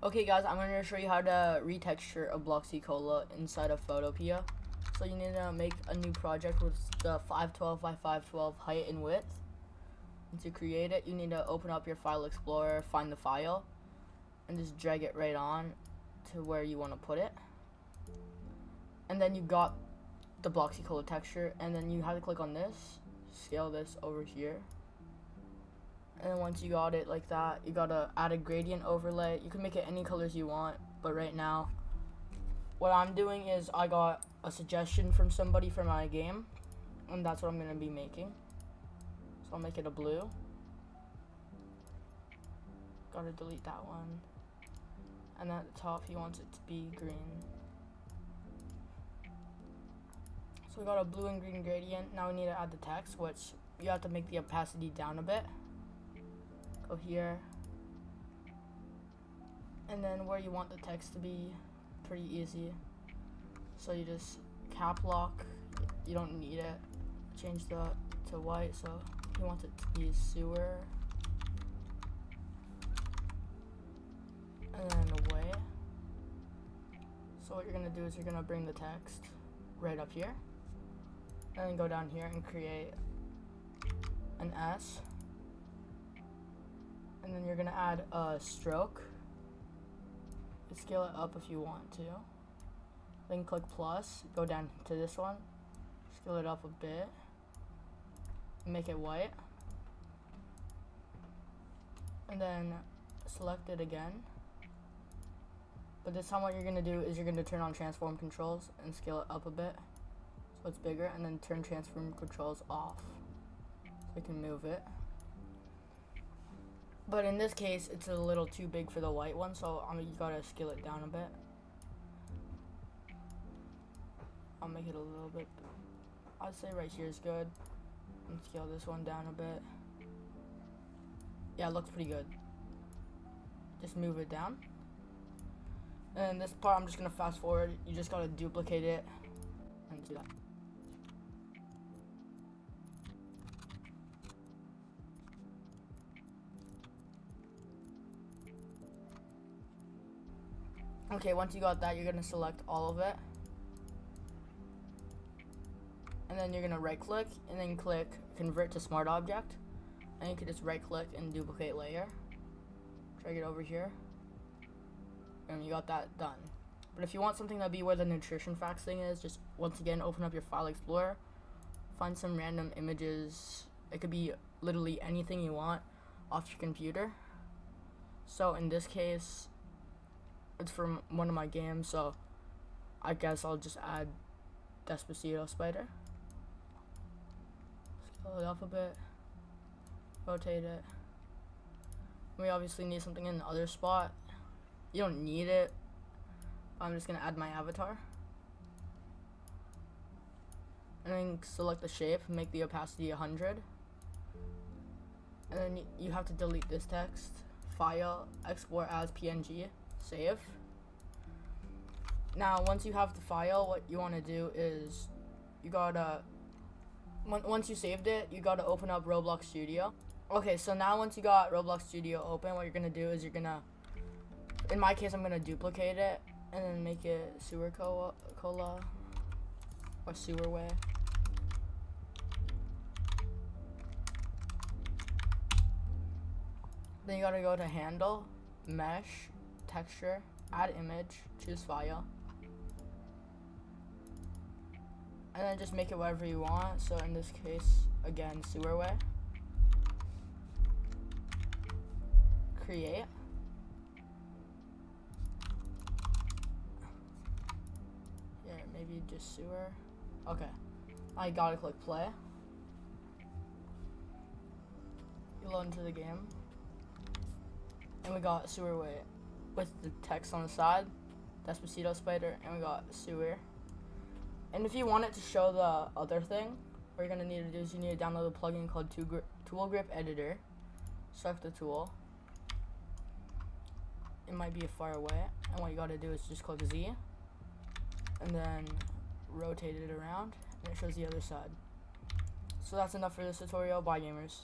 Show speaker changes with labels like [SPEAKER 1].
[SPEAKER 1] Okay guys, I'm going to show you how to retexture a Bloxy Cola inside of Photopea. So you need to make a new project with the 512 by 512 height and width. And to create it, you need to open up your file explorer, find the file, and just drag it right on to where you want to put it. And then you got the Bloxy Cola texture, and then you have to click on this, scale this over here and then once you got it like that you gotta add a gradient overlay. You can make it any colors you want but right now what I'm doing is I got a suggestion from somebody for my game and that's what I'm gonna be making. So I'll make it a blue. Gotta delete that one. And at the top he wants it to be green. So we got a blue and green gradient. Now we need to add the text which you have to make the opacity down a bit go here. And then where you want the text to be pretty easy. So you just cap lock. You don't need it. Change the to white so you want it to be sewer. And then away so what you're gonna do is you're gonna bring the text right up here. And then go down here and create an S and then you're gonna add a stroke. Scale it up if you want to. Then click plus go down to this one. Scale it up a bit. Make it white. And then select it again. But this time what you're gonna do is you're gonna turn on transform controls and scale it up a bit so it's bigger and then turn transform controls off so you can move it but in this case, it's a little too big for the white one, so I mean, you gotta scale it down a bit. I'll make it a little bit. I'd say right here is good. And scale this one down a bit. Yeah, it looks pretty good. Just move it down. And this part, I'm just gonna fast forward. You just gotta duplicate it and do that. Okay, once you got that, you're gonna select all of it. And then you're gonna right click and then click convert to smart object. And you can just right click and duplicate layer. Drag it over here. And you got that done. But if you want something to be where the nutrition facts thing is, just once again open up your file explorer. Find some random images. It could be literally anything you want off your computer. So in this case, it's from one of my games, so I guess I'll just add Despacito spider. Scale it up a bit, rotate it. We obviously need something in the other spot. You don't need it. I'm just gonna add my avatar. And then select the shape, make the opacity 100. And then you have to delete this text, file, export as PNG save. Now, once you have the file, what you want to do is you gotta, once you saved it, you gotta open up Roblox Studio. Okay, so now once you got Roblox Studio open, what you're gonna do is you're gonna, in my case, I'm gonna duplicate it and then make it sewer cola, cola or sewer way. Then you gotta go to handle, mesh, texture, add image, choose file. And then just make it whatever you want. So in this case, again, sewer way. Create. Yeah, maybe just sewer. Okay. I gotta click play. You load into the game. And we got sewer way with the text on the side. Despacito spider, and we got sewer. And if you want it to show the other thing, what you're gonna need to do is you need to download a plugin called Tool Grip Editor. Select the tool. It might be far away, and what you gotta do is just click Z, and then rotate it around, and it shows the other side. So that's enough for this tutorial. Bye, gamers.